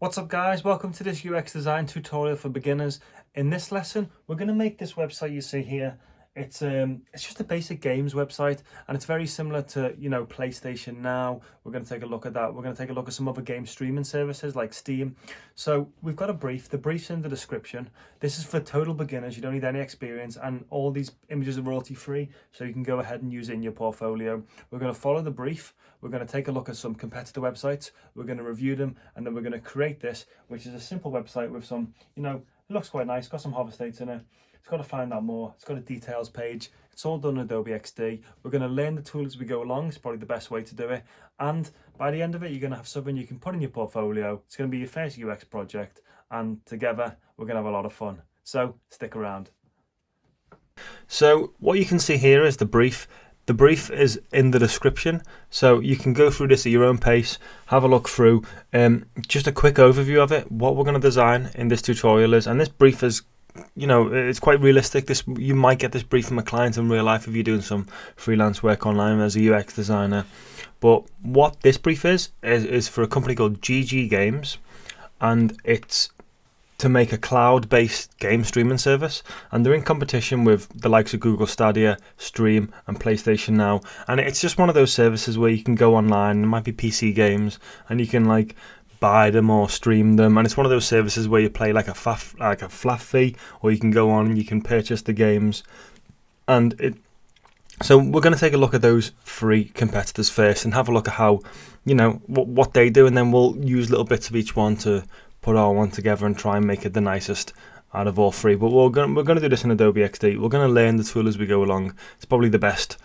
What's up guys, welcome to this UX design tutorial for beginners. In this lesson, we're going to make this website you see here. It's um, it's just a basic games website and it's very similar to, you know, PlayStation Now. We're going to take a look at that. We're going to take a look at some other game streaming services like Steam. So we've got a brief. The brief's in the description. This is for total beginners. You don't need any experience and all these images are royalty free. So you can go ahead and use in your portfolio. We're going to follow the brief. We're going to take a look at some competitor websites. We're going to review them and then we're going to create this, which is a simple website with some, you know, it looks quite nice. Got some hover states in it it's got to find out more. It's got a details page. It's all done in Adobe XD. We're going to learn the tool as we go along. It's probably the best way to do it. And by the end of it, you're going to have something you can put in your portfolio. It's going to be your first UX project. And together, we're going to have a lot of fun. So stick around. So what you can see here is the brief. The brief is in the description, so you can go through this at your own pace, have a look through. Um, just a quick overview of it, what we're going to design in this tutorial is, and this brief is you know, it's quite realistic. This you might get this brief from a client in real life if you're doing some freelance work online as a UX designer. But what this brief is is, is for a company called GG Games, and it's to make a cloud-based game streaming service and they're in competition with the likes of Google Stadia, Steam and PlayStation Now and it's just one of those services where you can go online, it might be PC games and you can like buy them or stream them and it's one of those services where you play like a faff, like a flat fee or you can go on and you can purchase the games. And it so we're going to take a look at those three competitors first and have a look at how you know what, what they do and then we'll use little bits of each one to put our one together and try and make it the nicest out of all three. But we're going, we're going to do this in Adobe XD we're going to learn the tool as we go along. It's probably the best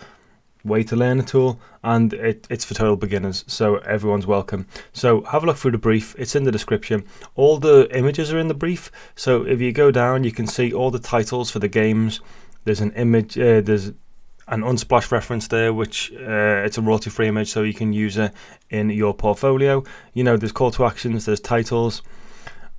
way to learn a tool and it, it's for total beginners so everyone's welcome. So have a look through the brief it's in the description. All the images are in the brief so if you go down you can see all the titles for the games. There's an image uh, there's an unsplash reference there which uh, it's a royalty free image so you can use it in your portfolio. You know there's call to actions there's titles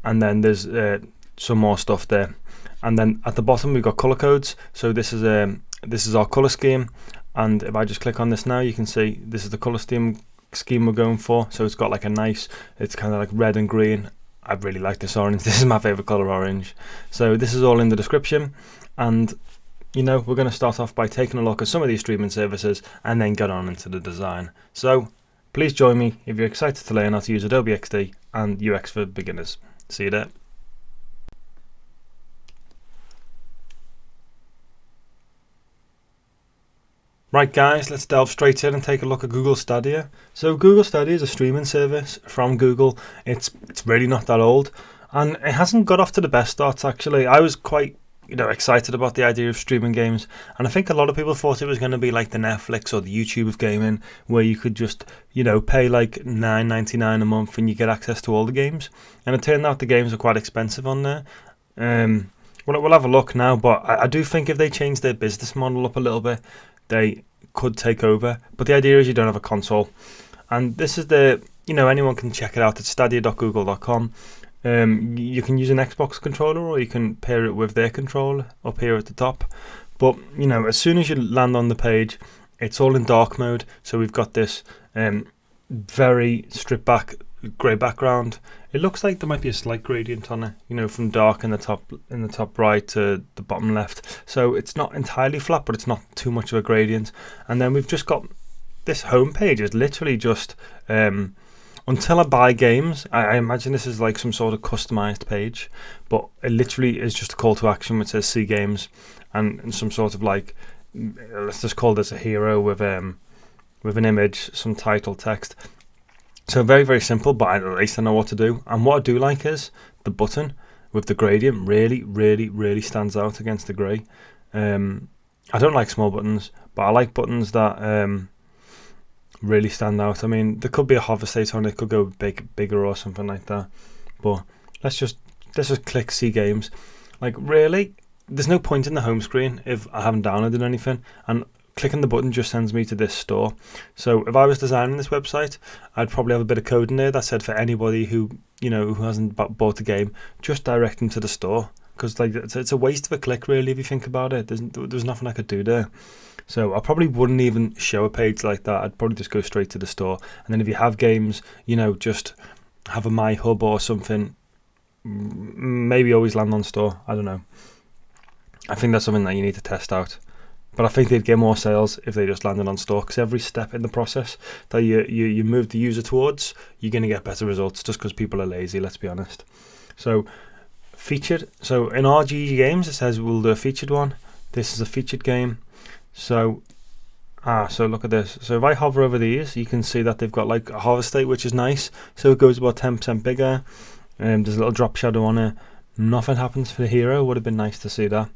and then there's uh, some more stuff there. And then at the bottom we've got color codes. So this is a um, this is our color scheme and if I just click on this now you can see this is the color scheme scheme we're going for. So it's got like a nice it's kind of like red and green. I really like this orange. This is my favorite color orange. So this is all in the description. And you know we're going to start off by taking a look at some of these streaming services and then get on into the design. So please join me if you're excited to learn how to use Adobe XD and UX for beginners. See you there Right guys, let's delve straight in and take a look at Google Stadia. So Google Stadia is a streaming service from Google. It's it's really not that old and it hasn't got off to the best starts actually. I was quite you know excited about the idea of streaming games and I think a lot of people thought it was going to be like the Netflix or the YouTube of gaming where you could just you know pay like 9.99 a month and you get access to all the games and it turned out the games are quite expensive on there. Um, we'll, we'll have a look now but I, I do think if they change their business model up a little bit they could take over. But the idea is you don't have a console. And this is the, you know, anyone can check it out at stadia.google.com. Um, you can use an Xbox controller or you can pair it with their controller up here at the top. But, you know, as soon as you land on the page, it's all in dark mode. So we've got this um, very stripped back grey background. It looks like there might be a slight gradient on it, you know, from dark in the top in the top right to the bottom left. So it's not entirely flat, but it's not too much of a gradient. And then we've just got this home page is literally just um, until I buy games. I, I, imagine this is like some sort of customized page, but it literally is just a call to action which says see games and, and some sort of like let's just call this a hero with um with an image, some title text, so very, very simple, but at least I know what to do. And what I do like is the button with the gradient really, really, really stands out against the grey. Um, I don't like small buttons, but I like buttons that um, really stand out. I mean, there could be a hover state on it, could go big, bigger or something like that. But let's just let's just click see games. Like really, there's no point in the home screen if I haven't downloaded anything. And clicking the button just sends me to this store. So if I was designing this website, I'd probably have a bit of code in there that said for anybody who you know who hasn't bought a game, just direct them to the store because like it's, it's, a waste of a click really if you think about it. There's there's nothing I could do there. So I probably wouldn't even show a page like that. I'd probably just go straight to the store. And then if you have games, you know, just have a my hub or something maybe always land on store i don't know i think that's something that you need to test out but I think they'd get more sales if they just landed on store because every step in the process that you, you, you move the user towards, you're going to get better results just because people are lazy, let's be honest. So, featured. So, in RGG games, it says we'll do a featured one. This is a featured game. So, ah, so look at this. So, if I hover over these, you can see that they've got like a hover state, which is nice. So, it goes about 10% bigger. Um, there's a little drop shadow on it. Nothing happens for the hero. Would have been nice to see that.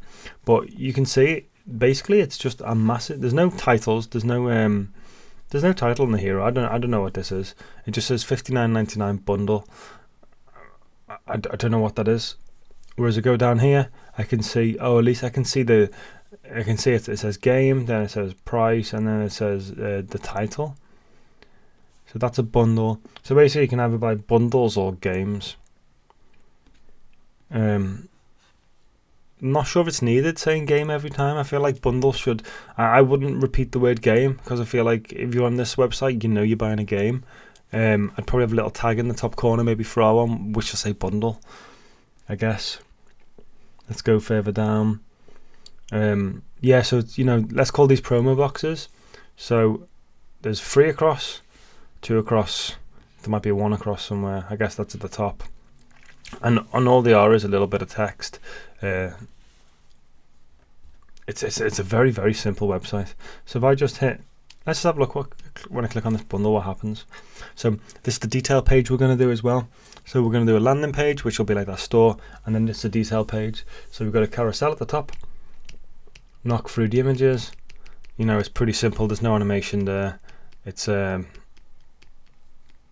But you can see basically it's just a massive. There's no titles. There's no um, there's no title in the hero. I don't I don't know what this is. It just says 59.99 bundle. I, I, I don't know what that is. Whereas I go down here, I can see. Oh, at least I can see the. I can see it. It says game, then it says price, and then it says uh, the title. So that's a bundle. So basically, you can either buy bundles or games. Um, not sure if it's needed saying game every time. I feel like bundles should. I, I wouldn't repeat the word game because I feel like if you're on this website, you know you're buying a game. Um, I'd probably have a little tag in the top corner, maybe throw on, which will say bundle. I guess. Let's go further down. Um, yeah, so you know, let's call these promo boxes. So there's three across, two across. There might be one across somewhere. I guess that's at the top. And on all they are is a little bit of text. Uh, it's, it's it's a very very simple website. So if I just hit, let's have a look what, when I click on this bundle, what happens. So this is the detail page we're going to do as well. So we're going to do a landing page, which will be like that store, and then is a detail page. So we've got a carousel at the top. Knock through the images. You know, it's pretty simple. There's no animation there. It's um,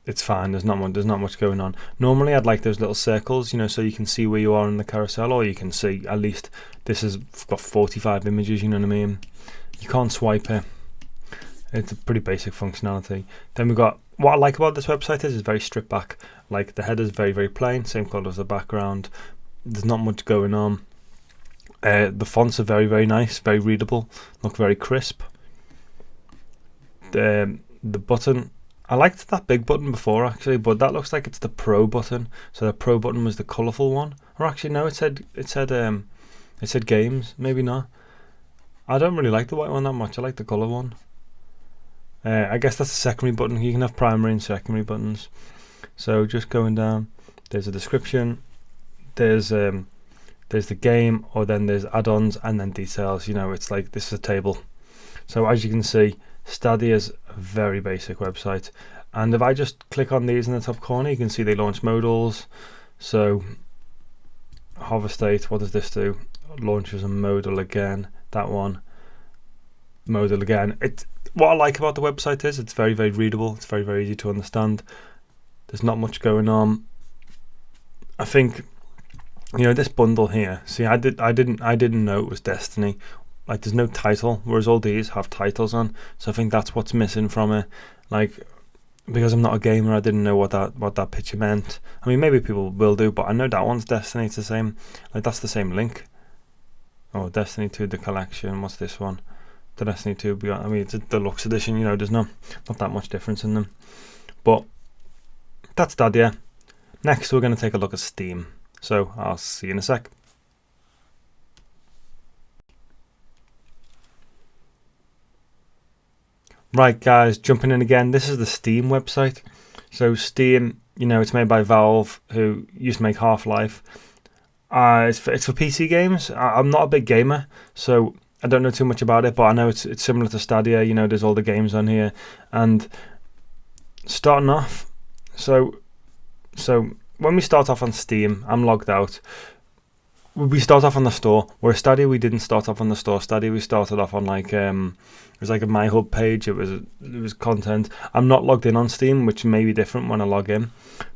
it's fine. There's not much. There's not much going on. Normally, I'd like those little circles, you know, so you can see where you are in the carousel, or you can see at least this has got 45 images. You know what I mean? You can't swipe it. It's a pretty basic functionality. Then we've got what I like about this website is it's very stripped back. Like the header is very very plain, same color as the background. There's not much going on. Uh, the fonts are very very nice, very readable, look very crisp. The the button I liked that big button before actually, but that looks like it's the Pro button. So the Pro button was the colourful one, or actually no, it said it said um, it said games. Maybe not. I don't really like the white one that much. I like the colour one. Uh, I guess that's the secondary button. You can have primary and secondary buttons. So just going down, there's a description. There's um, there's the game, or then there's add-ons and then details. You know, it's like this is a table. So as you can see, Stadia is a very basic website. And if I just click on these in the top corner, you can see they launch modals. So hover state, what does this do? Launches a modal again, that one. Modal again. It what I like about the website is it's very, very readable, it's very, very easy to understand. There's not much going on. I think you know this bundle here. See, I did, I didn't, I didn't know it was Destiny like there's no title, whereas all these have titles on. So I think that's what's missing from it. Like because I'm not a gamer, I didn't know what that what that picture meant. I mean, maybe people will do, but I know that one's Destiny. It's the same. Like that's the same link. Oh, Destiny 2 the collection. What's this one? The Destiny 2 Beyond. I mean, it's a deluxe edition. You know, there's no not that much difference in them. But that's that. Yeah. Next, we're going to take a look at Steam. So I'll see you in a sec. Right, guys, jumping in again. This is the Steam website. So Steam, you know, it's made by Valve, who used to make Half Life. Uh, it's for, it's for PC games. I, am not a big gamer, so I don't know too much about it. But I know it's it's similar to Stadia. You know, there's all the games on here, and starting off, so so when we start off on Steam, I'm logged out we start off on the store. Where Stadia, we didn't start off on the store. Stadia, we started off on like um, it was like a My Hub page. It was it was content. I'm not logged in on Steam, which may be different when I log in,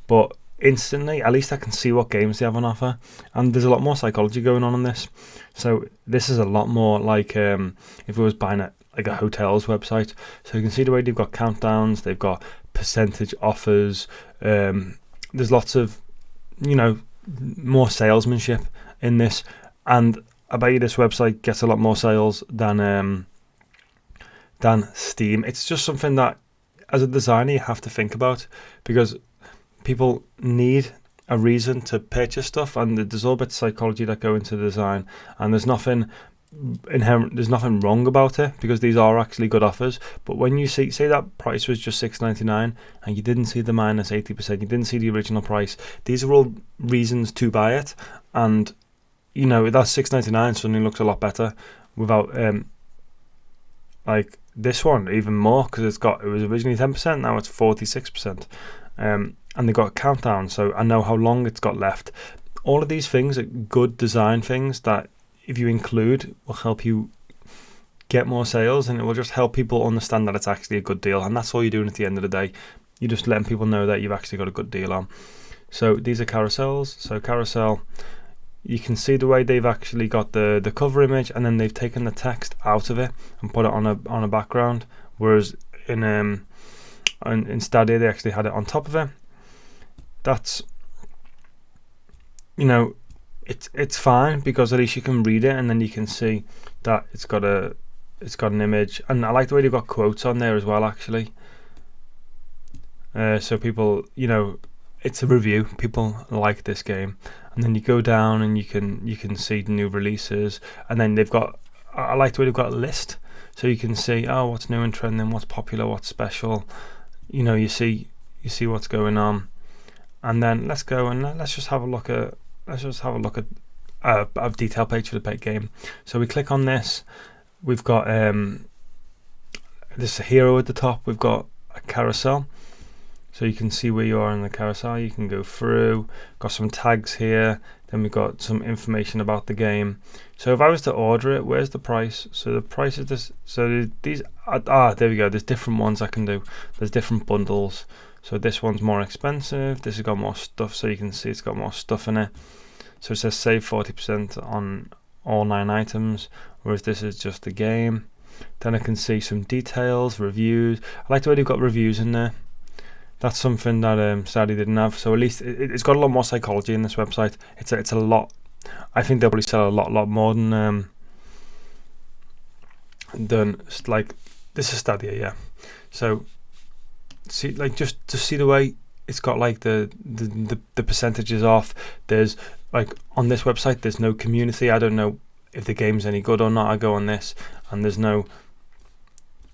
but instantly, at least I can see what games they have on offer. And there's a lot more psychology going on in this. So this is a lot more like um, if it was buying a like a hotel's website. So you can see the way they've got countdowns. They've got percentage offers. Um, there's lots of you know more salesmanship in this, and I bet you this website gets a lot more sales than um, than Steam. It's just something that, as a designer, you have to think about because people need a reason to purchase stuff, and there's all bits of psychology that go into design, and there's nothing inherent there's nothing wrong about it because these are actually good offers but when you see say that price was just 6.99 and you didn't see the minus 80% you didn't see the original price these are all reasons to buy it and you know that 6.99 suddenly looks a lot better without um like this one even more because it's got it was originally 10% now it's 46% um and they got a countdown so I know how long it's got left. All of these things are good design things that if you include will help you get more sales and it will just help people understand that it's actually a good deal and that's all you're doing at the end of the day. You're just letting people know that you've actually got a good deal on. So these are carousels. So carousel you can see the way they've actually got the the cover image and then they've taken the text out of it and put it on a on a background whereas in um in, in Stadia they actually had it on top of it. That's you know it's it's fine because at least you can read it and then you can see that it's got a it's got an image. And I like the way they've got quotes on there as well actually. Uh, so people you know it's a review people like this game and then you go down and you can you can see the new releases and then they've got I like the way they've got a list so you can see oh what's new and trending what's popular what's special you know you see you see what's going on and then let's go and let's just have a look at let's just have a look at a, a detail page for the pet game. So we click on this. We've got um, this hero at the top. We've got a carousel. So you can see where you are in the carousel. You can go through. Got some tags here. Then we've got some information about the game. So if I was to order it, where's the price? So the price is this. So these ah, ah there we go. There's different ones I can do. There's different bundles. So this one's more expensive. This has got more stuff. So you can see it's got more stuff in it. So it says save 40% on all nine items, whereas this is just the game. Then I can see some details, reviews. I like the way they've got reviews in there. That's something that um, Stadia didn't have. So at least it, has got a lot more psychology in this website. It's a, it's a lot. I think they'll probably sell a lot, lot more than um, than like this is Stadia, yeah. So see, like just to see the way it's got like the the the, the percentages off. There's like on this website there's no community I don't know if the game's any good or not I go on this and there's no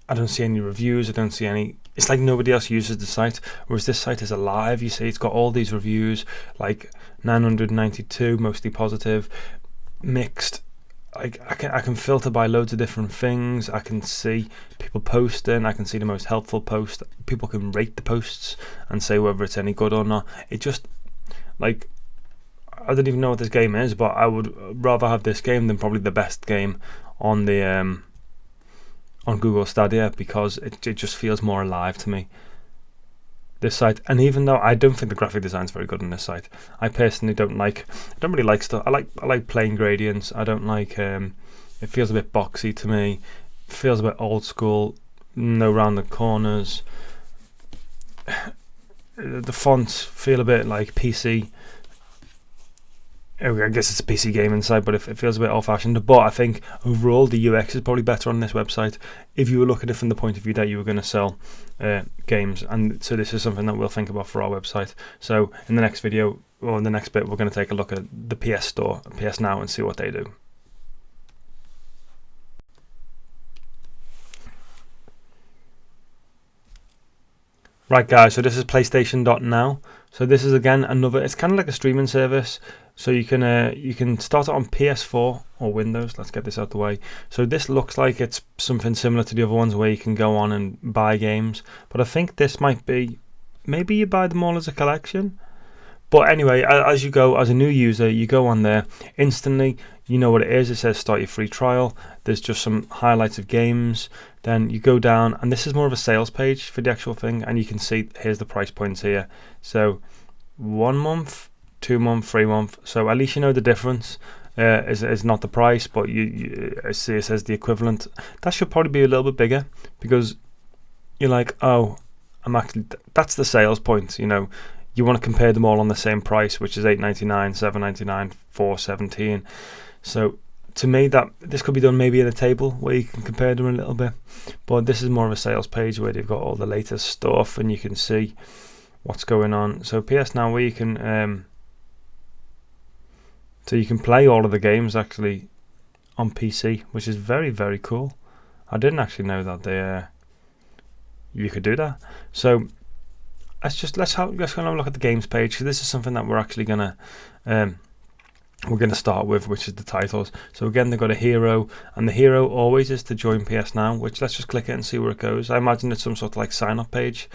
I don't see any reviews I don't see any it's like nobody else uses the site whereas this site is alive you see it's got all these reviews like 992 mostly positive mixed I, I can I can filter by loads of different things. I can see people posting. I can see the most helpful post. People can rate the posts and say whether it's any good or not. It just like I don't even know what this game is, but I would rather have this game than probably the best game on the um, on Google Stadia because it, it just feels more alive to me. This site, and even though I don't think the graphic design is very good on this site, I personally don't like. I don't really like stuff. I like I like plain gradients. I don't like. Um, it feels a bit boxy to me. It feels a bit old school. No round the corners. The fonts feel a bit like PC I guess it's a PC game inside, but it, it feels a bit old-fashioned. But I think overall the UX is probably better on this website if you were looking at it from the point of view that you were going to sell uh, games. And so this is something that we'll think about for our website. So in the next video or in the next bit, we're going to take a look at the PS Store, PS Now, and see what they do. Right guys, so this is PlayStation.now. So this is again another, it's kind of like a streaming service. So you can uh, you can start it on PS4 or Windows. Let's get this out the way. So this looks like it's something similar to the other ones where you can go on and buy games. But I think this might be, maybe you buy them all as a collection. But anyway, as you go, as a new user, you go on there instantly. You know what it is. It says start your free trial. There's just some highlights of games. Then you go down, and this is more of a sales page for the actual thing. And you can see here's the price points here. So one month two month, three month. So at least you know the difference. Uh, is is not the price, but you, you see it says the equivalent. That should probably be a little bit bigger because you're like, oh, I'm actually that's the sales point. You know, you want to compare them all on the same price, which is eight ninety nine, seven ninety nine, four seventeen. So to me, that this could be done maybe in a table where you can compare them a little bit. But this is more of a sales page where they've got all the latest stuff, and you can see what's going on. So PS Now, where you can, um, so you can play all of the games actually on PC, which is very very cool. I didn't actually know that they, uh, you could do that. So let's just let's have let's have a look at the games page. So this is something that we're actually gonna um, we're going to start with, which is the titles. So again, they've got a hero, and the hero always is to join PS Now, which let's just click it and see where it goes. I imagine it's some sort of like sign up page.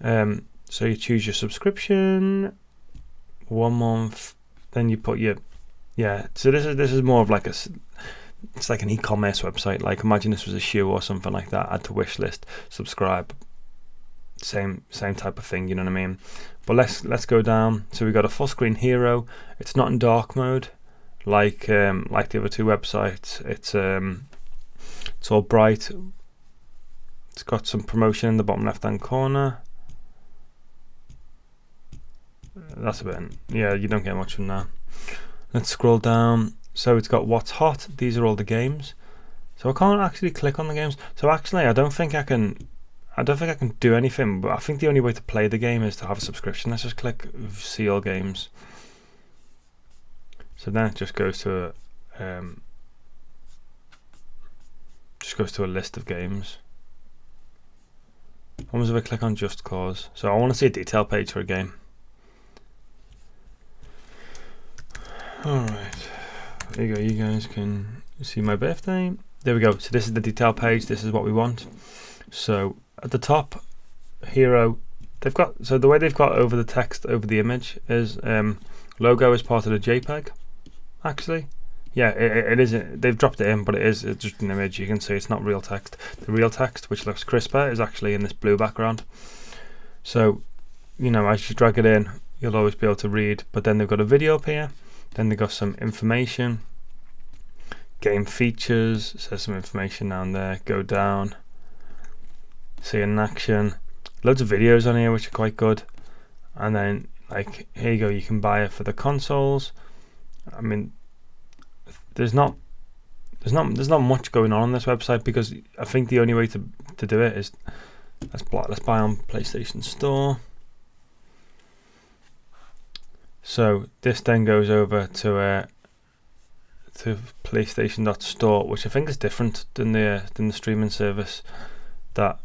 Um, so you choose your subscription, one month, then you put your, yeah. So this is this is more of like a, it's like an e-commerce website. Like imagine this was a shoe or something like that. Add to wish list, subscribe. Same same type of thing. You know what I mean? But let's let's go down. So we've got a full screen hero. It's not in dark mode like um, like the other two websites. It's um, it's all bright. It's got some promotion in the bottom left hand corner. That's a bit, yeah, you don't get much from that. Let's scroll down. So it's got what's hot. These are all the games. So I can't actually click on the games. So actually, I don't think I can I don't think I can do anything, but I think the only way to play the game is to have a subscription. Let's just click see all games. So then it just goes to a, um, just goes to a list of games. Was if I click on Just Cause? So I want to see a detail page for a game. Alright, there you go, you guys can see my birthday. There we go, so this is the detail page, this is what we want. So at the top, hero, they've got, so the way they've got over the text over the image is um, logo is part of the JPEG, actually. Yeah, it, it is, they've dropped it in, but it is it's just an image, you can see it's not real text. The real text, which looks crisper, is actually in this blue background. So, you know, as you drag it in, you'll always be able to read, but then they've got a video up here, then they've got some information, game features, says some information down there, go down, see in action. Loads of videos on here which are quite good. And then like here you go you can buy it for the consoles. I mean there's not there's not there's not much going on on this website because I think the only way to to do it is let's buy, let's buy on PlayStation Store so this then goes over to uh, to PlayStation.store which I think is different than the uh, than the streaming service that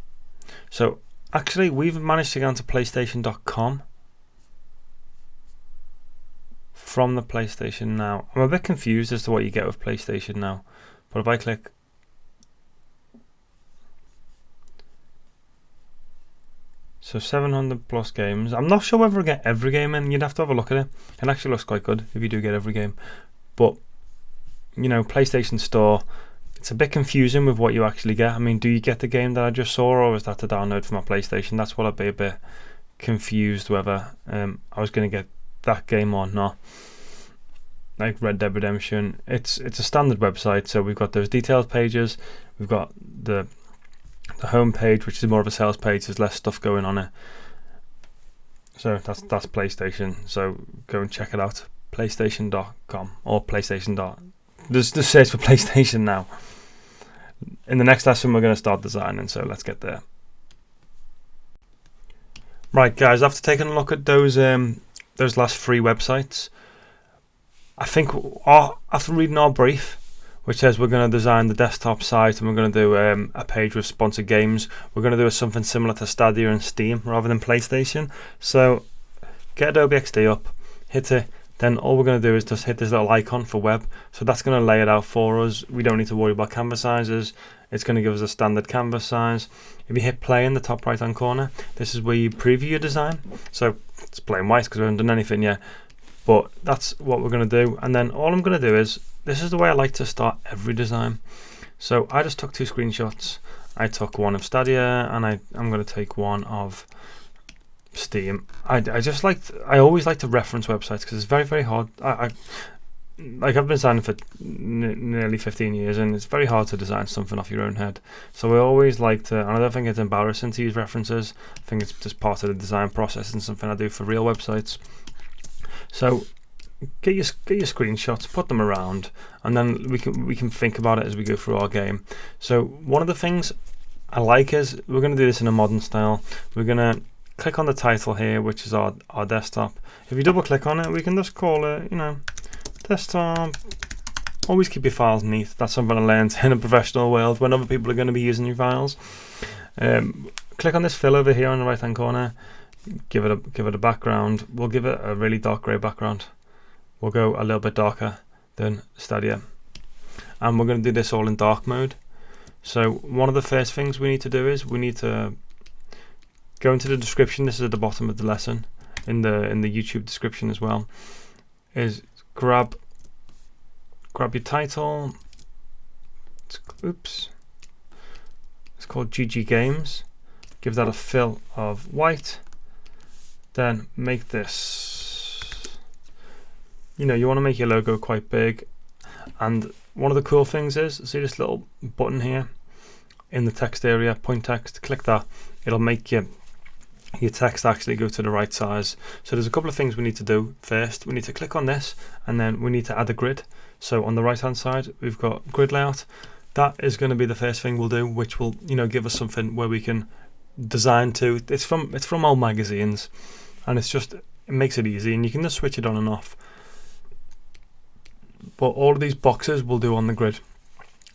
so actually we've managed to get onto PlayStation.com from the PlayStation Now. I'm a bit confused as to what you get with PlayStation Now. But if I click So 700 plus games. I'm not sure whether I get every game in. You'd have to have a look at it. It actually looks quite good if you do get every game. But, you know, PlayStation Store, it's a bit confusing with what you actually get. I mean, do you get the game that I just saw, or is that to download from my PlayStation? That's what I'd be a bit confused whether um, I was going to get that game or not. Like Red Dead Redemption, it's it's a standard website, so we've got those detailed pages, we've got the the home page, which is more of a sales page. There's less stuff going on it. So that's that's PlayStation. So go and check it out. PlayStation.com or PlayStation. Just, just search for PlayStation now. In the next lesson, we're going to start designing, so let's get there. Right, guys, after taking a look at those um, those last three websites, I think our, after reading our brief, which says we're going to design the desktop site and we're going to do um, a page with sponsored games, we're going to do something similar to Stadia and Steam rather than PlayStation. So get Adobe XD up, hit it, then all we're going to do is just hit this little icon for web. So that's going to lay it out for us. We don't need to worry about canvas sizes. It's going to give us a standard canvas size. If you hit play in the top right hand corner, this is where you preview your design. So it's plain white because we haven't done anything yet. But that's what we're going to do. And then all I'm going to do is, this is the way I like to start every design. So I just took two screenshots. I took one of Stadia and I, I'm going to take one of Steam. I, I just like I always like to reference websites because it's very very hard. I, I like I've been designing for nearly 15 years and it's very hard to design something off your own head. So I always like to, and I don't think it's embarrassing to use references. I think it's just part of the design process and something I do for real websites. So get your get your screenshots, put them around, and then we can we can think about it as we go through our game. So one of the things I like is we're going to do this in a modern style. We're going to click on the title here, which is our, our desktop. If you double click on it, we can just call it, you know, desktop. Always keep your files neat. That's something I learned in a professional world when other people are going to be using your files. Um, click on this fill over here on the right hand corner. Give it a give it a background. We'll give it a really dark grey background. We'll go a little bit darker than Stadia. And we're going to do this all in dark mode. So one of the first things we need to do is we need to go into the description. This is at the bottom of the lesson in the in the YouTube description as well. Is grab grab your title. It's, Oops. It's called GG Games. Give that a fill of white. Then make this. You know, you want to make your logo quite big. And one of the cool things is, see this little button here in the text area, point text, click that. It'll make your, your text actually go to the right size. So there's a couple of things we need to do first. We need to click on this and then we need to add a grid. So on the right hand side, we've got grid layout. That is going to be the first thing we'll do, which will, you know, give us something where we can design to. It's from, it's from old magazines and it's just, it makes it easy and you can just switch it on and off but all of these boxes we'll do on the grid.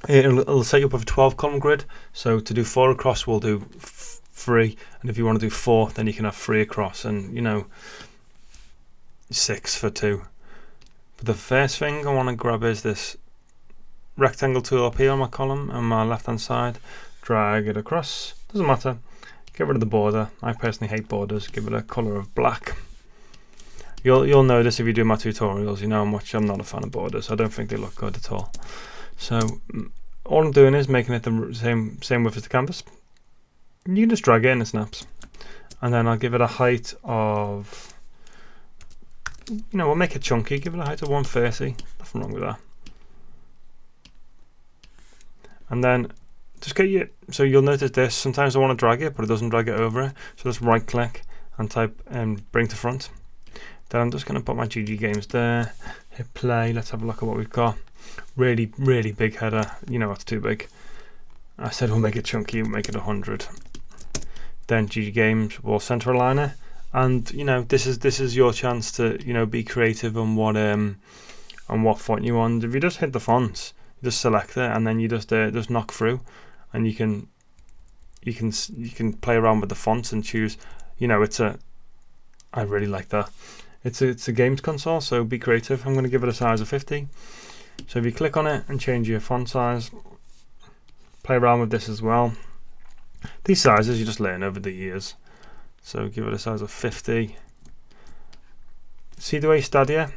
It'll, it'll set you up with a 12 column grid. So to do four across, we'll do three. And if you want to do four, then you can have three across and, you know, six for two. But the first thing I want to grab is this rectangle tool up here on my column on my left hand side. Drag it across. Doesn't matter. Get rid of the border. I personally hate borders. Give it a color of black. You'll you'll notice if you do my tutorials, you know how much I'm not a fan of borders. I don't think they look good at all. So mm, all I'm doing is making it the same same width as the canvas. You can just drag it in and snaps. And then I'll give it a height of, you know, we'll make it chunky. Give it a height of 130. Nothing wrong with that. And then just get you, so you'll notice this. Sometimes I want to drag it, but it doesn't drag it over it. So just right click and type and bring to front. Then I'm just going to put my GG games there, hit play, let's have a look at what we've got. Really, really big header, you know it's too big. I said we'll make it chunky, we'll make it 100. Then GG games, will center aligner. And you know, this is this is your chance to, you know, be creative on what um on what font you want. If you just hit the fonts, just select it and then you just uh, just knock through and you can you can you can play around with the fonts and choose you know it's a I really like that it's a, it's a games console, so be creative. I'm going to give it a size of 50. So if you click on it and change your font size, play around with this as well. These sizes you just learn over the years. So give it a size of 50. See the way Stadia?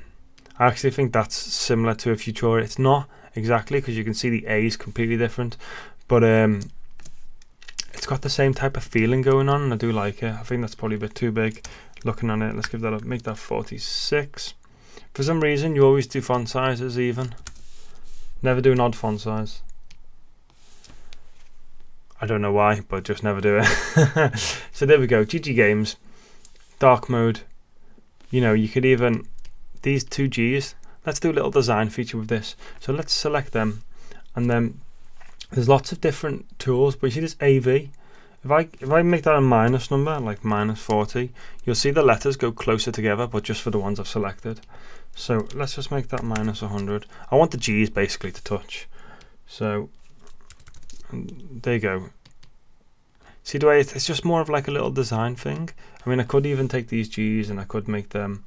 I actually think that's similar to a Futura. It's not exactly because you can see the A is completely different, but um, it's got the same type of feeling going on and I do like it. I think that's probably a bit too big looking on it. Let's give that a make that 46. For some reason, you always do font sizes even. Never do an odd font size. I don't know why, but just never do it. so there we go. GG Games, dark mode. You know, you could even these two G's. Let's do a little design feature with this. So let's select them, and then there's lots of different tools. But you see this AV if I if I make that a minus number, like minus 40, you'll see the letters go closer together, but just for the ones I've selected. So let's just make that minus 100. I want the G's basically to touch. So um, there you go. See the way it's just more of like a little design thing. I mean, I could even take these G's and I could make them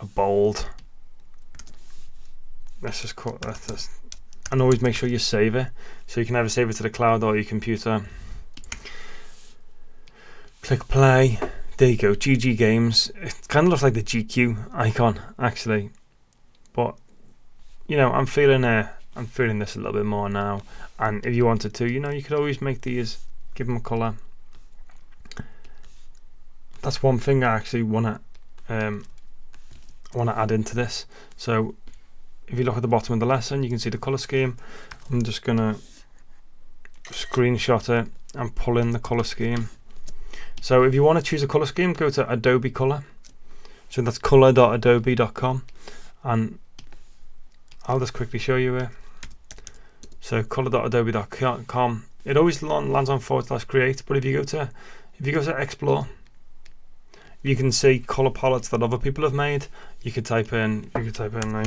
a bold. Let's just call that. And always make sure you save it. So you can either save it to the cloud or your computer. Click play. There you go, GG Games. It kind of looks like the GQ icon, actually. But, you know, I'm feeling uh, I'm feeling this a little bit more now. And if you wanted to, you know, you could always make these, give them a colour. That's one thing I actually want to um, want to add into this. So if you look at the bottom of the lesson, you can see the colour scheme. I'm just going to screenshot it and pull in the colour scheme. So if you want to choose a color scheme, go to Adobe Color. So that's color.adobe.com and I'll just quickly show you here. So color.adobe.com. It always lands on forward slash create, but if you go to if you go to explore, you can see color palettes that other people have made. You could type in, you could type in a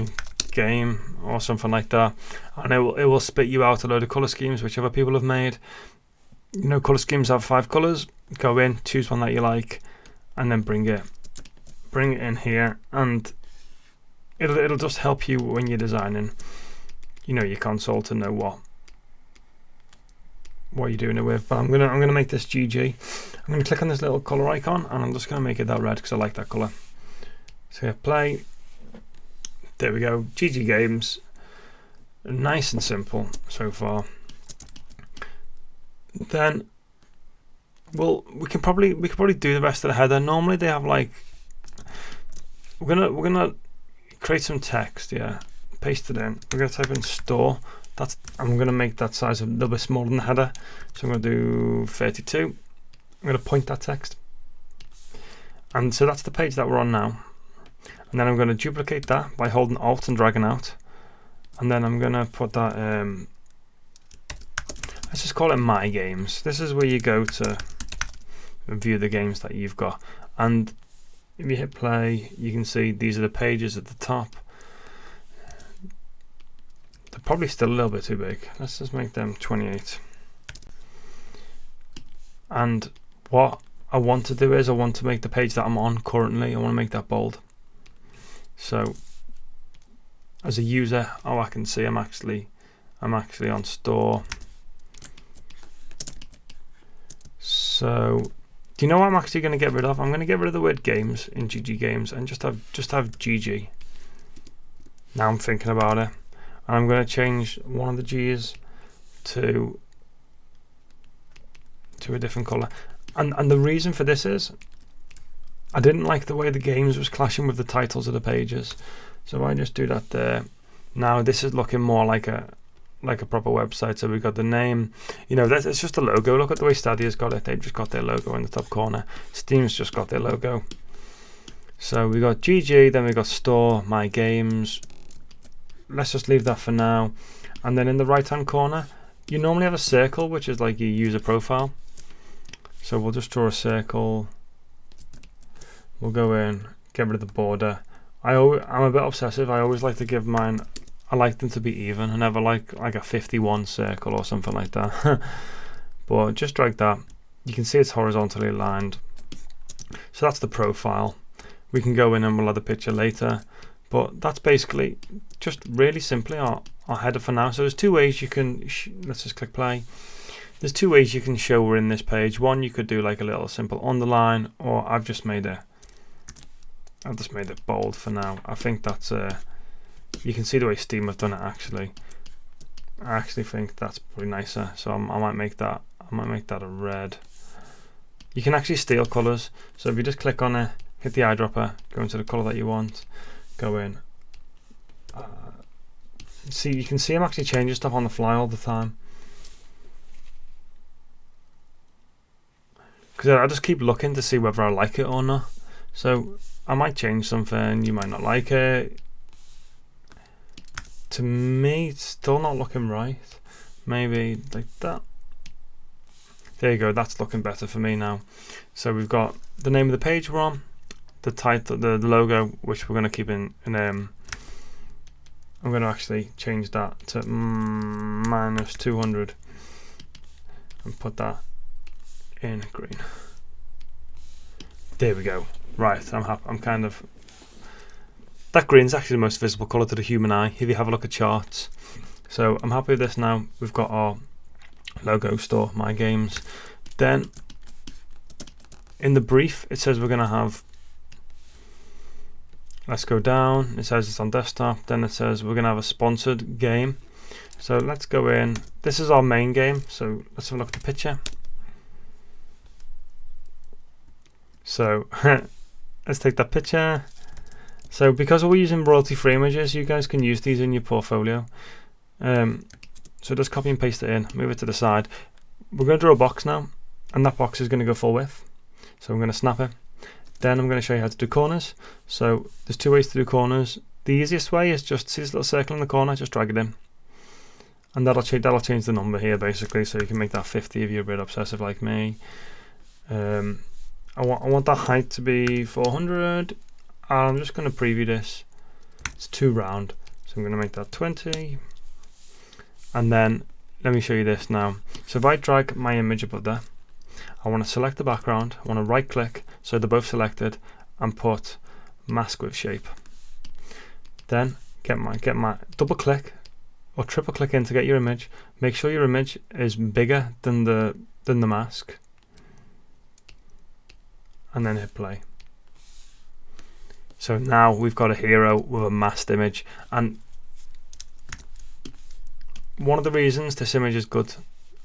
game or something like that, and it will it will spit you out a load of color schemes which other people have made. You know, color schemes have five colors. Go in, choose one that you like, and then bring it, bring it in here, and it'll it'll just help you when you're designing. You know, your console to know what what you're doing it with. But I'm gonna I'm gonna make this GG. I'm gonna click on this little color icon, and I'm just gonna make it that red because I like that color. So play. There we go. GG Games. Nice and simple so far. Then well we can probably we can probably do the rest of the header. Normally they have like we're gonna we're gonna create some text, yeah. Paste it in. We're gonna type in store. That's I'm gonna make that size a little bit smaller than the header. So I'm gonna do 32. I'm gonna point that text. And so that's the page that we're on now and then I'm to duplicate that by holding alt and dragging out and then I'm to put that um, let's just call it my games. This is where you go to view the games that you've got. And if you hit play you can see these are the pages at the top. They're probably still a little bit too big. Let's just make them 28 and what I want to do is I want to make the page that I'm on currently I want to make that bold. So as a user, oh, I can see I'm actually I'm actually on store. So do you know what I'm actually going to get rid of? I'm going to get rid of the word games in GG games and just have just have GG. Now I'm thinking about it. And I'm going to change one of the G's to to a different color. And and the reason for this is I didn't like the way the games was clashing with the titles of the pages. So I just do that there. Now this is looking more like a like a proper website. So we've got the name, you know, that's it's just a logo. Look at the way Stadia's got it. They've just got their logo in the top corner. Steam's just got their logo. So we got GG, then we got store, my games. Let's just leave that for now. And then in the right hand corner, you normally have a circle, which is like your user profile. So we'll just draw a circle We'll go in, get rid of the border. I I'm a bit obsessive. I always like to give mine. I like them to be even. I never like like a 51 circle or something like that. but just drag that. You can see it's horizontally aligned. So that's the profile. We can go in and we'll add the picture later. But that's basically just really simply our, our header for now. So there's two ways you can, let's just click play. There's two ways you can show we're in this page. One, you could do like a little simple underline, or I've just made a I've just made it bold for now. I think that's uh, you can see the way Steam have done it actually. I actually think that's pretty nicer. So I'm, i might make that I might make that a red. You can actually steal colors. So if you just click on it, hit the eyedropper, go into the color that you want, go in. Uh, see, you can see I'm actually changing stuff on the fly all the time. Because I just keep looking to see whether I like it or not. So I might change something, you might not like it. To me, it's still not looking right. Maybe like that. There you go, that's looking better for me now. So we've got the name of the page we're on, the title, the, logo, which we're going to keep in, in um, I'm going to actually change that to minus 200 and put that in green. There we go. Right, I'm happy. I'm kind of... That green's actually the most visible colour to the human eye if you have a look at charts. So I'm happy with this now. We've got our logo store, my games. Then in the brief, it says we're going to have let's go down it says it's on desktop then it says we're gonna have a sponsored game so let's go in this is our main game so let's have a look at the picture so let's take that picture. So because we're using royalty free images, you guys can use these in your portfolio. Um, so just copy and paste it in, move it to the side. We're going to draw a box now, and that box is going to go full width. So I'm going to snap it. Then I'm going to show you how to do corners. So there's two ways to do corners. The easiest way is just see this little circle in the corner, just drag it in. And that'll change, that'll change the number here basically, so you can make that 50 if you're a bit obsessive like me. Um, I want I want the height to be 400. I'm just going to preview this. It's too round, so I'm going to make that 20. And then let me show you this now. So if I drag my image above there, I want to select the background. I want to right click so they're both selected and put mask with shape. Then get my get my double click or triple click in to get your image. Make sure your image is bigger than the than the mask. And then hit play. So now we've got a hero with a masked image. And one of the reasons this image is good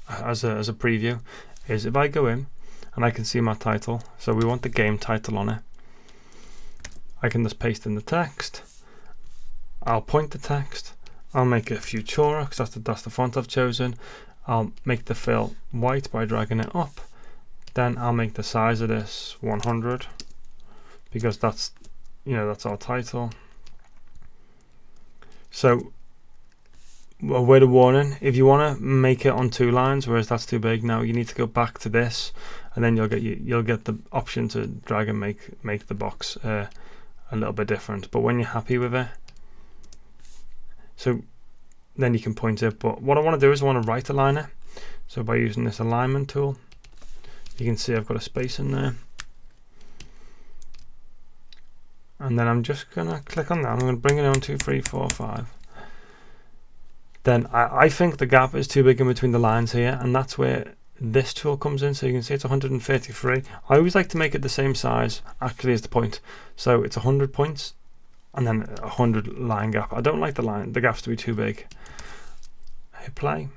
as a, as a preview is if I go in and I can see my title so we want the game title on it. I can just paste in the text. I'll point the text. I'll make it Futura because that's the, that's the font I've chosen. I'll make the fill white by dragging it up. Then I'll make the size of this 100 because that's you know that's our title. So a word of warning. If you want to make it on two lines whereas that's too big now you need to go back to this and then you'll get you, you'll get the option to drag and make make the box uh, a little bit different. But when you're happy with it so then you can point it. But what I want to do is I want to right align it so by using this alignment tool you can see I've got a space in there and then I'm just gonna click on that. I'm gonna bring it on two three four five. Then I, I think the gap is too big in between the lines here and that's where this tool comes in. So you can see it's 133 I always like to make it the same size actually as the point. So it's 100 points and then a 100 line gap. I don't like the line the gaps to be too big. Hit play.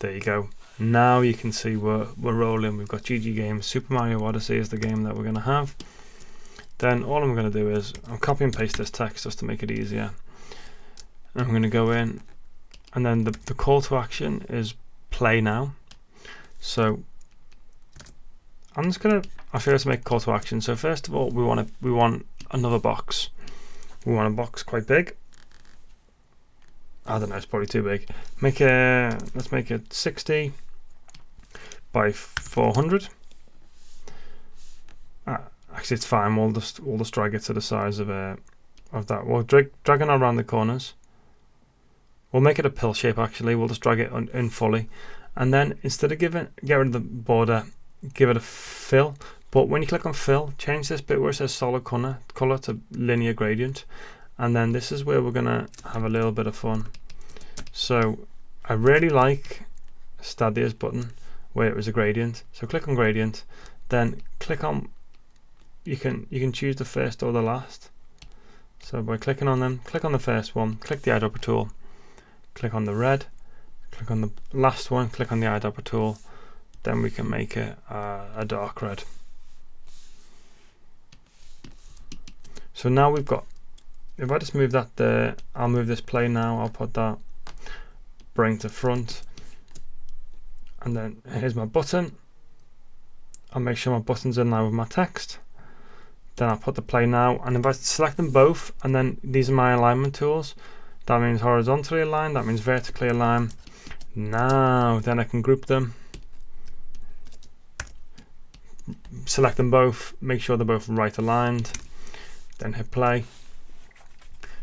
There you go. Now you can see we're, we're rolling. We've got GG Games Super Mario Odyssey is the game that we're going to have then all I'm going to do is I'll copy and paste this text just to make it easier. I'm going to go in and then the, the call to action is play now. So I'm just gonna I'll show you to make a call to action. So first of all we want to we want another box. We want a box quite big. I don't know it's probably too big. Make a let's make it 60 by 400 uh, actually it's fine we'll just we'll just drag it to the size of a uh, of that we'll drag dragging around the corners We'll make it a pill shape actually. We'll just drag it on, in fully. And then instead of giving get rid of the border, give it a fill. But when you click on fill, change this bit where it says solid color, color to linear gradient. And then this is where we're gonna have a little bit of fun. So I really like Stadia's button where it was a gradient. So click on gradient, then click on you can you can choose the first or the last. So by clicking on them, click on the first one, click the eyedropper tool, click on the red, click on the last one, click on the eyedropper tool, then we can make it uh, a dark red. So now we've got, if I just move that there, I'll move this plane now, I'll put that, bring to front, and then here's my button. I'll make sure my button's in line with my text. Then I'll put the play now, and if I select them both, and then these are my alignment tools, that means horizontally aligned, that means vertically aligned. Now, then I can group them. Select them both, make sure they're both right aligned, then hit play.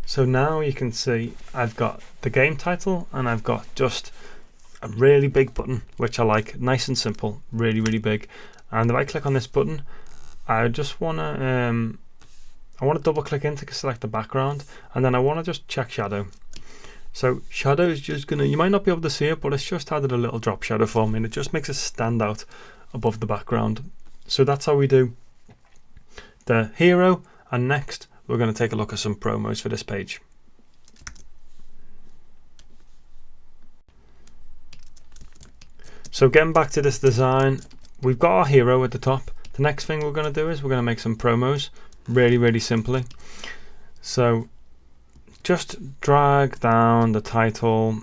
So now you can see I've got the game title and I've got just a really big button, which I like, nice and simple, really, really big. And if I click on this button, I just want to um, I want to double click in to select the background and then I want to just check shadow. So shadow is just gonna, you might not be able to see it, but it's just added a little drop shadow for me and it just makes it stand out above the background. So that's how we do the hero and next we're going to take a look at some promos for this page. So getting back to this design, we've got our hero at the top. The next thing we're going to do is we're going to make some promos really, really simply. So just drag down the title.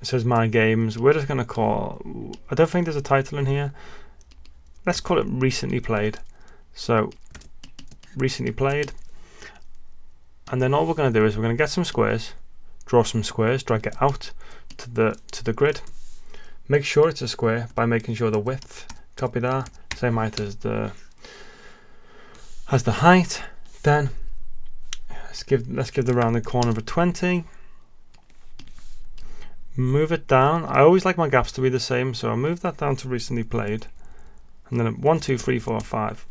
It says my games. We're just going to call, I don't think there's a title in here. Let's call it recently played. So recently played. And then all we're going to do is we're going to get some squares, draw some squares, drag it out to the to the grid. Make sure it's a square by making sure the width, copy that, same height as the as the height. Then let's give let's give the rounded corner of a 20. Move it down. I always like my gaps to be the same, so I'll move that down to recently played. And then one, two, three, four, five.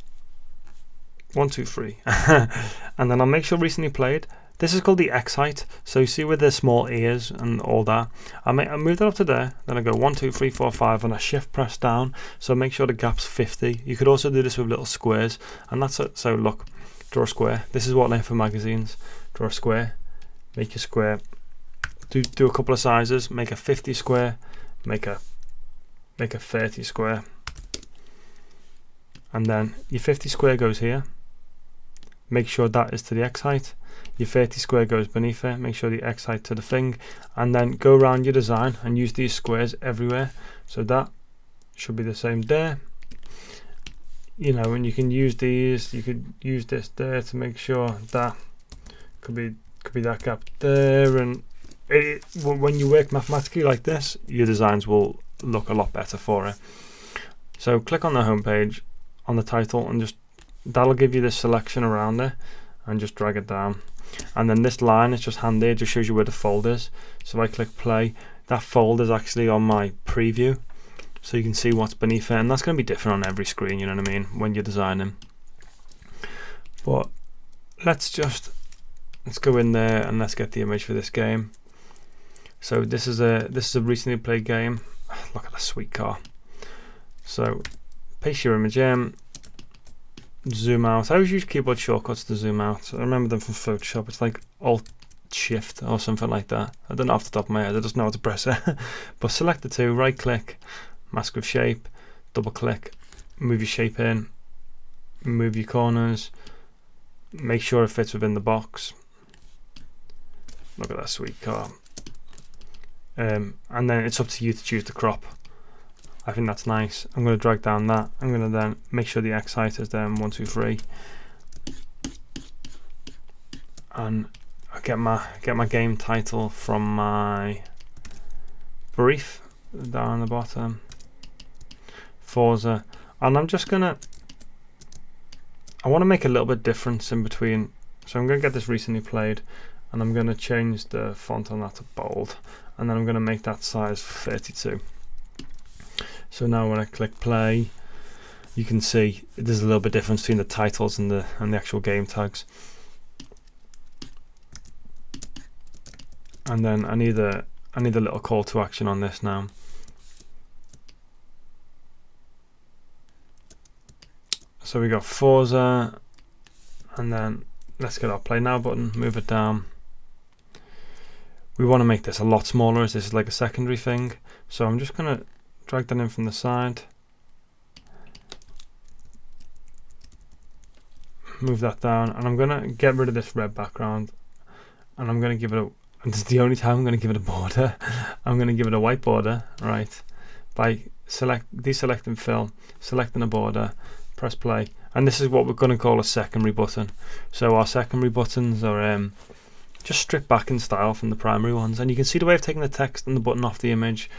One, two, three. and then I'll make sure recently played. This is called the X height. So you see with the small ears and all that. I, make, I move that up to there. Then I go one, two, three, four, five, and I shift press down. So make sure the gap's 50. You could also do this with little squares. And that's it. So look, draw a square. This is what I for magazines. Draw a square. Make a square. Do, do a couple of sizes. Make a 50 square. Make a make a 30 square. And then your 50 square goes here. Make sure that is to the X height your 30 square goes beneath it make sure the X height to the thing and then go around your design and use these squares everywhere. So that should be the same there. You know and you can use these you could use this there to make sure that could be could be that gap there. And it, when you work mathematically like this your designs will look a lot better for it. So click on the home page on the title and just that'll give you the selection around it and just drag it down and then this line is just handy it just shows you where the folder is. So I click play that folder is actually on my preview. So you can see what's beneath it and that's going to be different on every screen you know what I mean when you're designing. But let's just let's go in there and let's get the image for this game. So this is a this is a recently played game. Look at the sweet car. So paste your image in zoom out. I always use keyboard shortcuts to zoom out. I remember them from Photoshop. It's like Alt Shift or something like that. I don't know off the top of my head. I just know how to press it. but select the two, right click, mask with shape, double click, move your shape in, move your corners, make sure it fits within the box. Look at that sweet car. Um, and then it's up to you to choose the crop. I think that's nice. I'm going to drag down that. I'm going to then make sure the X height is then one, two, three, and I get my get my game title from my brief down the bottom. Forza, and I'm just gonna. I want to make a little bit difference in between, so I'm going to get this recently played, and I'm going to change the font on that to bold, and then I'm going to make that size 32. So now when I click play, you can see there's a little bit difference between the titles and the and the actual game tags. And then I need a I need a little call to action on this now. So we got Forza, and then let's get our play now button, move it down. We want to make this a lot smaller as this is like a secondary thing. So I'm just going to drag that in from the side. Move that down and I'm gonna get rid of this red background and I'm gonna give it a and this is the only time I'm gonna give it a border. I'm gonna give it a white border right? By select deselecting fill selecting a border press play. And this is what we're going to call a secondary button. So our secondary buttons are um, just stripped back in style from the primary ones. And you can see the way of taking the text and the button off the image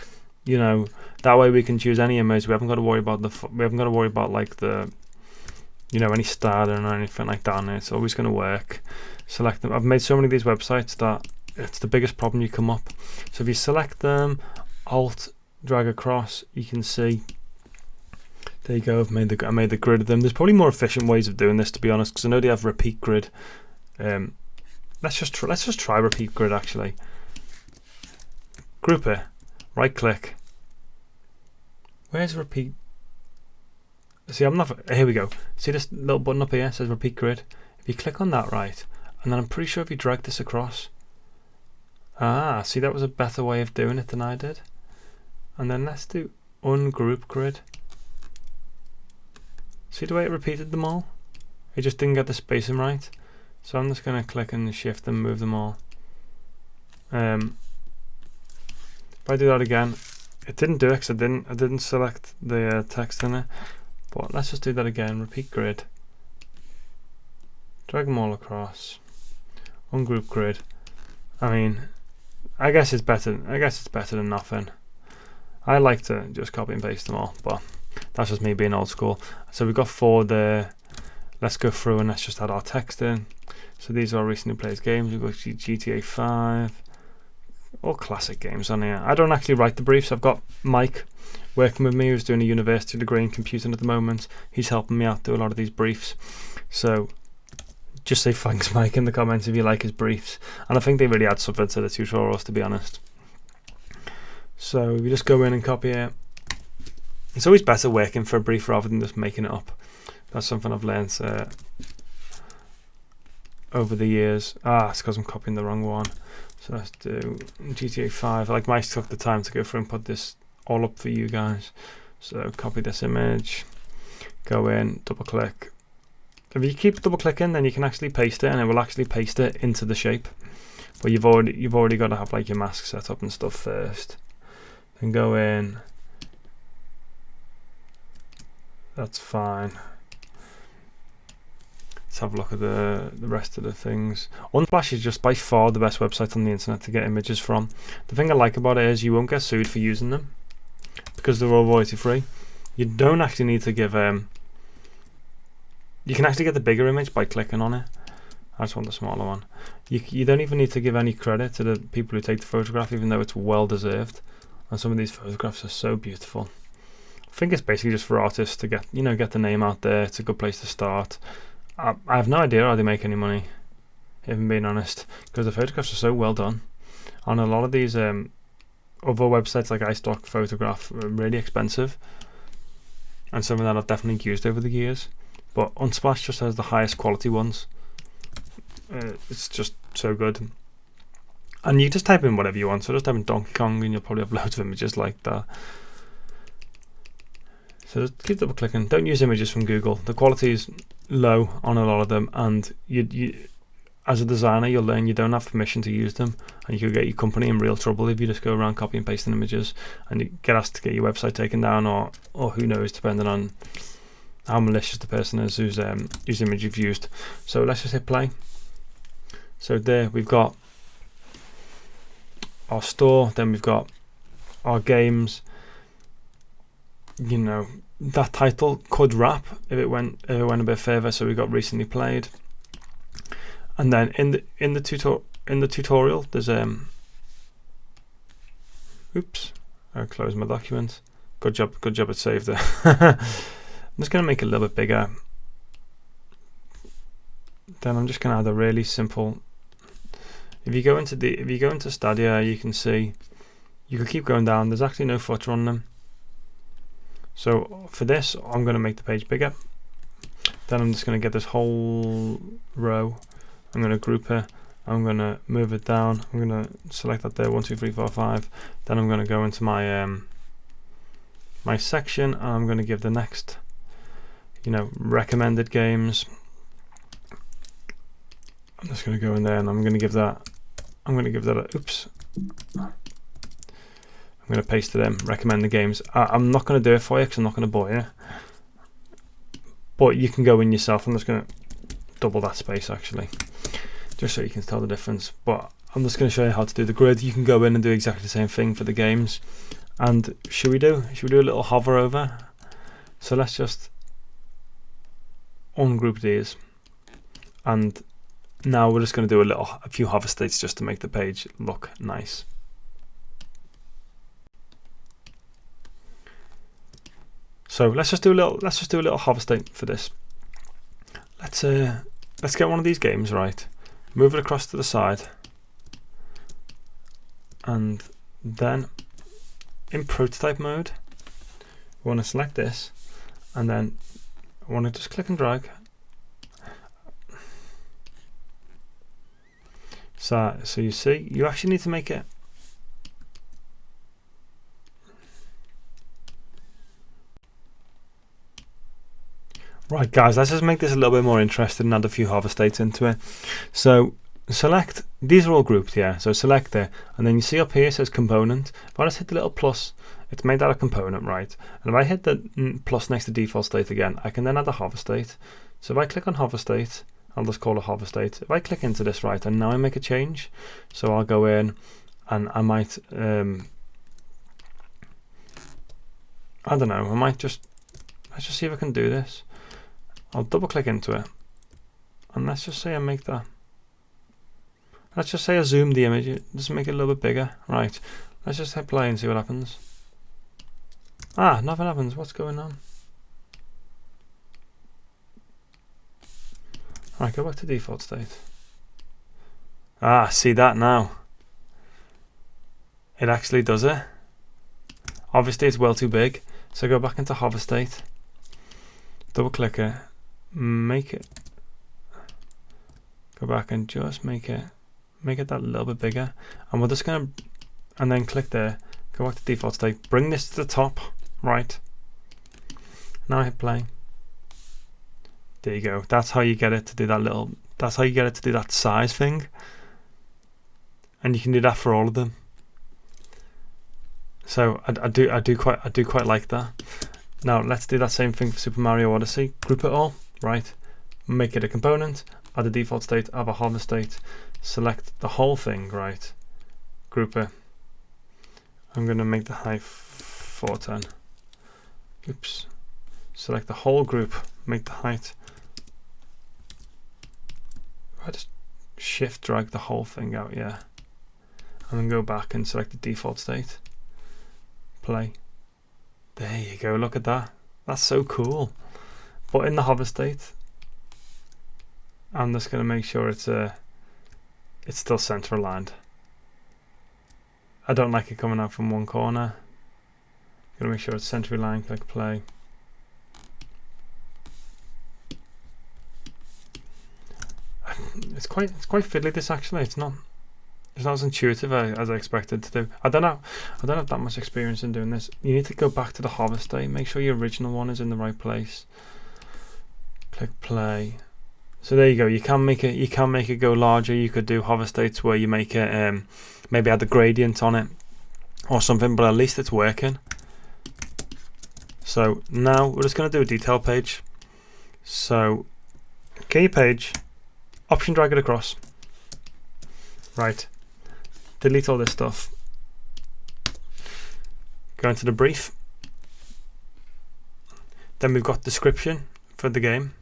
you know that way we can choose any image we haven't got to worry about the we haven't got to worry about like the you know any styling or anything like that it's always going to work. Select them. I've made so many of these websites that it's the biggest problem you come up. So if you select them alt drag across you can see. There you go. I've made the I made the grid of them. There's probably more efficient ways of doing this to be honest because I know they have repeat grid. Um, let's just let's just try repeat grid actually. Group it. Right click Where's repeat? See, I'm not. Here we go. See this little button up here says repeat grid. If you click on that right, and then I'm pretty sure if you drag this across. Ah, see, that was a better way of doing it than I did. And then let's do ungroup grid. See the way it repeated them all? It just didn't get the spacing right. So I'm just going to click and shift and move them all. Um, if I do that again, it didn't do it because I didn't, I didn't select the uh, text in it. But let's just do that again. Repeat grid. Drag them all across. Ungroup grid. I mean, I guess it's better. I guess it's better than nothing. I like to just copy and paste them all, but That's just me being old school. So we've got four there. Let's go through and let's just add our text in. So these are recently played games. We've got GTA 5, all classic games on here. I don't actually write the briefs. I've got Mike working with me who's doing a university degree in computing at the moment. He's helping me out do a lot of these briefs. So just say thanks Mike in the comments if you like his briefs. And I think they really add something to the tutorials to be honest. So we just go in and copy it. It's always better working for a brief rather than just making it up. That's something I've learned uh, over the years. Ah, it's because I'm copying the wrong one. So let's do GTA 5. Like Mike took the time to go through and put this all up for you guys. So copy this image, go in, double click. If you keep double clicking, then you can actually paste it, and it will actually paste it into the shape. But you've already you've already got to have like your mask set up and stuff first. Then go in. That's fine. Let's have a look at the, the rest of the things. Unsplash is just by far the best website on the internet to get images from. The thing I like about it is you won't get sued for using them because they're all royalty free. You don't actually need to give um, you can actually get the bigger image by clicking on it. I just want the smaller one. You, you don't even need to give any credit to the people who take the photograph even though it's well deserved. And some of these photographs are so beautiful. I think it's basically just for artists to get you know get the name out there. It's a good place to start. I, I have no idea how they make any money, if I'm being honest, because the photographs are so well done. On a lot of these um, other websites like iStock Photograph are really expensive, and some of that I've definitely used over the years. But Unsplash just has the highest quality ones. Uh, it's just so good. And you just type in whatever you want. So just type in Donkey Kong and you'll probably have loads of images like that. So just keep double clicking. Don't use images from Google. The quality is low on a lot of them, and you, you, as a designer, you'll learn you don't have permission to use them, and you could get your company in real trouble if you just go around copying and pasting images, and you get asked to get your website taken down, or or who knows, depending on how malicious the person is whose um, whose image you've used. So let's just hit play. So there we've got our store, then we've got our games, you know, that title could wrap if it went if it went a bit further. So we got recently played, and then in the in the tutor in the tutorial there's um. Oops, I closed my document. Good job, good job. It saved it. I'm just gonna make it a little bit bigger. Then I'm just gonna add a really simple. If you go into the if you go into Stadia, you can see you can keep going down. There's actually no footer on them. So for this, I'm going to make the page bigger. Then I'm just going to get this whole row. I'm going to group it. I'm going to move it down. I'm going to select that there, one, two, three, four, five. Then I'm going to go into my um, my section and I'm going to give the next, you know, recommended games. I'm just going to go in there and I'm going to give that, I'm going to give that a, oops. I'm going to paste to them, recommend the games. I, am not going to do it for you because I'm not going to bore you. But you can go in yourself. I'm just going to double that space actually, just so you can tell the difference. But I'm just going to show you how to do the grid. You can go in and do exactly the same thing for the games. And should we do? Should we do a little hover over? So let's just ungroup these. And now we're just going to do a little, a few hover states just to make the page look nice. So let's just do a little let's just do a little state for this. Let's uh let's get one of these games right. Move it across to the side. And then in prototype mode, we want to select this and then I want to just click and drag. So, so you see, you actually need to make it Right guys, let's just make this a little bit more interesting and add a few hover states into it. So select, these are all grouped here, so select there, and then you see up here it says component. If I just hit the little plus, it's made that a component, right? And if I hit the plus next to default state again, I can then add a hover state. So if I click on hover state, I'll just call it hover state. If I click into this, right, and now I make a change, so I'll go in and I might, um, I don't know, I might just let's just see if I can do this. I'll double click into it. And let's just say I make that. Let's just say I zoom the image, just make it a little bit bigger. Right, let's just hit play and see what happens. Ah, nothing happens. What's going on? Right, go back to default state. Ah, see that now. It actually does it. Obviously it's well too big. So go back into hover state. Double click it. Make it. Go back and just make it. Make it that little bit bigger. And we're just to. And then click there. Go back to default state. Bring this to the top. Right. Now I hit play. There you go. That's how you get it to do that little. That's how you get it to do that size thing. And you can do that for all of them. So I, I do I do quite I do quite like that. Now let's do that same thing for Super Mario Odyssey. Group it all, right? Make it a component, add a default state, add a hover state, select the whole thing, right? Group it. I'm gonna make the height 410. Oops. Select the whole group, make the height. I just shift drag the whole thing out, yeah. And then go back and select the default state play. There you go, look at that. That's so cool. But in the hover state, I'm just going to make sure it's uh, it's still center aligned. I don't like it coming out from one corner. Gonna make sure it's center aligned, click play. It's quite it's quite fiddly this actually, it's not it's not as intuitive as I expected to do. I don't know. I don't have that much experience in doing this. You need to go back to the hover state. Make sure your original one is in the right place. Click play. So there you go. You can make it. You can make it go larger. You could do hover states where you make it um, maybe add the gradient on it or something. But at least it's working. So now we're just going to do a detail page. So key page, option drag it across. Right delete all this stuff. Go into the brief. Then we've got description for the game.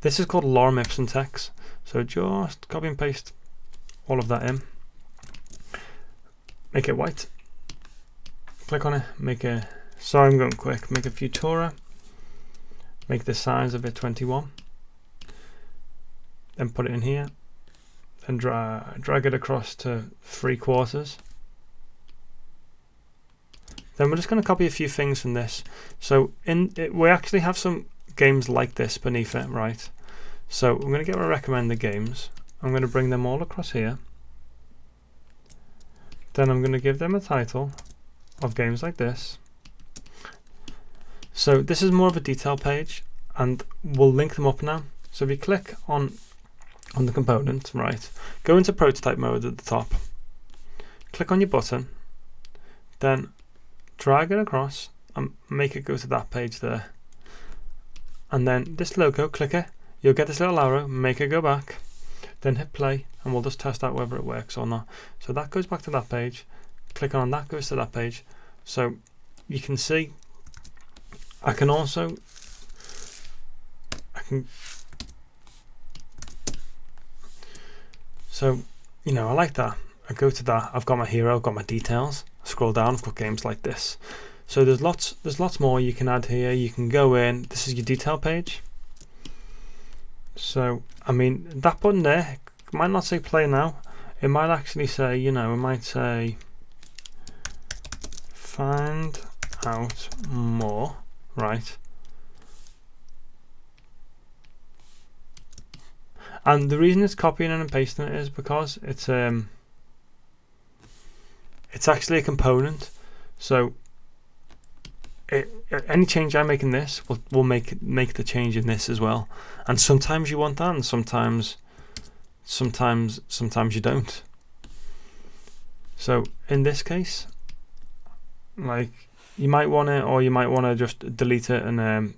This is called lorem ipsum text. So just copy and paste all of that in. Make it white. Click on it. Make a. Sorry, I'm going quick. Make a Futura. Make the size of it 21. Then put it in here and dra drag it across to three quarters. Then we're just going to copy a few things from this. So in it, we actually have some games like this beneath it, right? So I'm going to get my recommended games. I'm going to bring them all across here. Then I'm going to give them a title of games like this. So this is more of a detail page and we'll link them up now. So if you click on on the component, right, go into prototype mode at the top, click on your button, then drag it across and make it go to that page there. And then this logo, clicker you'll get this little arrow, make it go back, then hit play and we'll just test out whether it works or not. So that goes back to that page, click on that goes to that page. So you can see I can also I can So, you know, I like that. I go to that, I've got my hero, I've got my details. scroll down, I've got games like this. So there's lots there's lots more you can add here. You can go in, this is your detail page. So, I mean, that button there might not say play now. It might actually say, you know, it might say find out more, right? And the reason it's copying and pasting it is because it's um it's actually a component. So it, any change I make in this will, will make make the change in this as well. And sometimes you want that, and sometimes sometimes sometimes you don't. So in this case, like you might want it, or you might want to just delete it and um,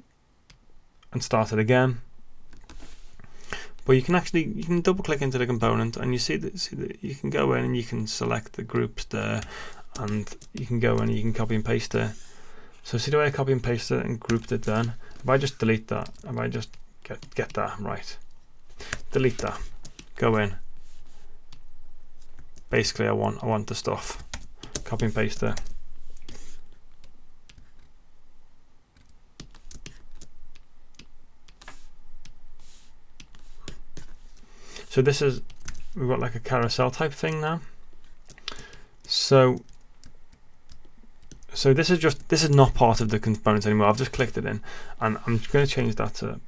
and start it again. But you can actually you can double click into the component and you see that see that you can go in and you can select the groups there and you can go in and you can copy and paste it So see the way I copy and paste it and grouped it then? If I just delete that, if I just get, get that right, delete that, go in. Basically I want I want the stuff. Copy and paste it. So this is, we've got like a carousel type thing now. So, so this is just, this is not part of the component anymore. I've just clicked it in and I'm going to change that to,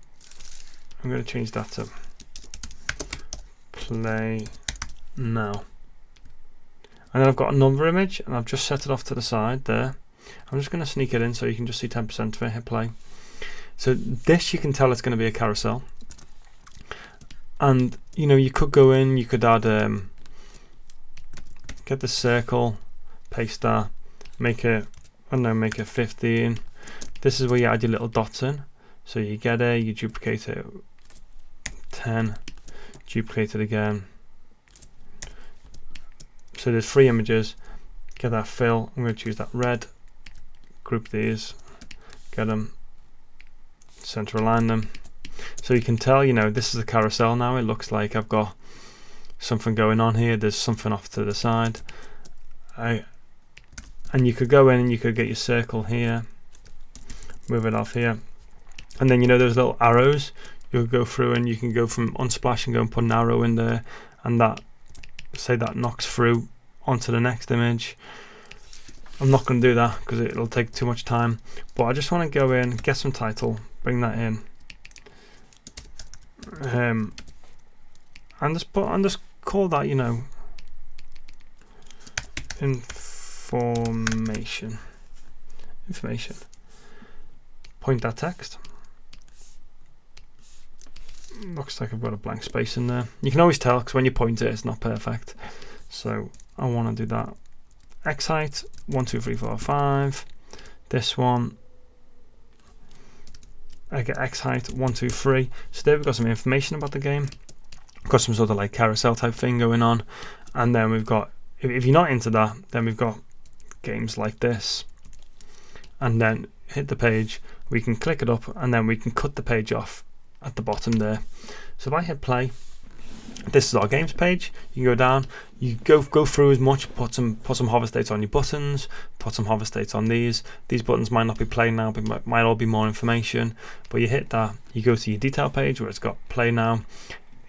I'm going to change that to play now. And then I've got another image and I've just set it off to the side there. I'm just going to sneak it in so you can just see 10% of it, hit play. So this you can tell it's going to be a carousel and you know you could go in you could add um, get the circle paste that make it I don't know make it 15 this is where you add your little dots in. So you get it you duplicate it. 10 duplicate it again. So there's three images. Get that fill. I'm going to choose that red group these get them center align them. So you can tell, you know, this is a carousel now. It looks like I've got something going on here. There's something off to the side. I, and you could go in and you could get your circle here, move it off here. And then, you know, those little arrows, you'll go through and you can go from unsplash and go and put an arrow in there. And that, say that knocks through onto the next image. I'm not going to do that because it'll take too much time. But I just want to go in, get some title, bring that in um, and just put and just call that you know information. Information. Point that text. Looks like I've got a blank space in there. You can always tell because when you point it it's not perfect. So I want to do that. X height one two three four five. This one I get X height, one, two, three. So there we've got some information about the game. Got some sort of like carousel type thing going on. And then we've got, if you're not into that, then we've got games like this. And then hit the page, we can click it up and then we can cut the page off at the bottom there. So if I hit play, this is our games page. You can go down, you go go through as much, put some put some hover states on your buttons, put some hover states on these. These buttons might not be play now, but might, might all be more information. But you hit that, you go to your detail page where it's got play now.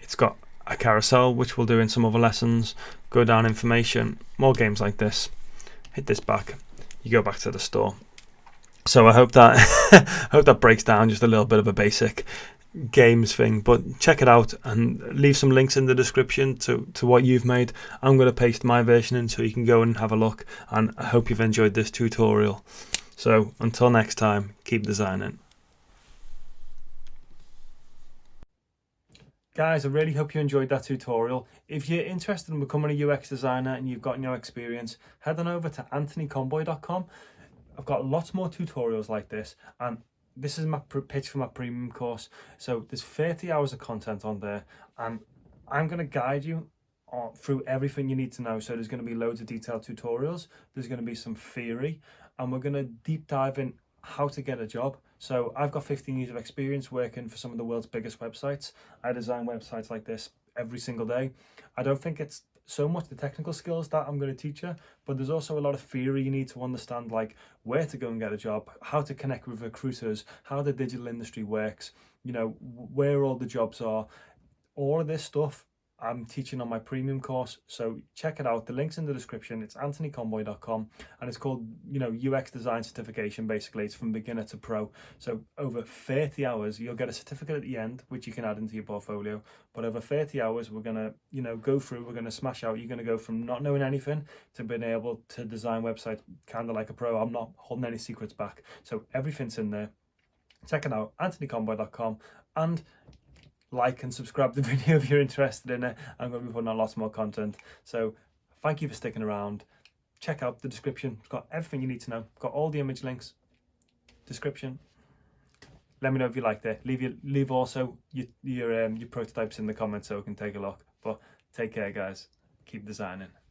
It's got a carousel, which we'll do in some other lessons. Go down information, more games like this. Hit this back, you go back to the store. So I hope that hope that breaks down just a little bit of a basic games thing but check it out and leave some links in the description to to what you've made. I'm going to paste my version in so you can go and have a look and i hope you've enjoyed this tutorial. So until next time keep designing Guys, I really hope you enjoyed that tutorial. If you're interested in becoming a UX designer and you've got no experience, head on over to anthonyconboy.com. I've got lots more tutorials like this and this is my pitch for my premium course. So there's 30 hours of content on there and I'm going to guide you through everything you need to know. So there's going to be loads of detailed tutorials. There's going to be some theory and we're going to deep dive in how to get a job. So I've got 15 years of experience working for some of the world's biggest websites. I design websites like this every single day. I don't think it's so much the technical skills that I'm going to teach you, but there's also a lot of theory you need to understand, like where to go and get a job, how to connect with recruiters, how the digital industry works, you know, where all the jobs are. All of this stuff I'm teaching on my premium course. So check it out. The link's in the description. It's anthonyconboy.com and it's called, you know, UX design certification. Basically, it's from beginner to pro. So over 30 hours, you'll get a certificate at the end, which you can add into your portfolio. But over 30 hours, we're going to, you know, go through, we're going to smash out. You're going to go from not knowing anything to being able to design websites kind of like a pro. I'm not holding any secrets back. So everything's in there. Check it out, anthonyconboy.com. And like and subscribe the video if you're interested in it. I'm going to be putting out lots more content. So thank you for sticking around. Check out the description. It's got everything you need to know. got all the image links, description. Let me know if you liked it. Leave your, leave also your your um, your prototypes in the comments so we can take a look. But take care, guys. Keep designing.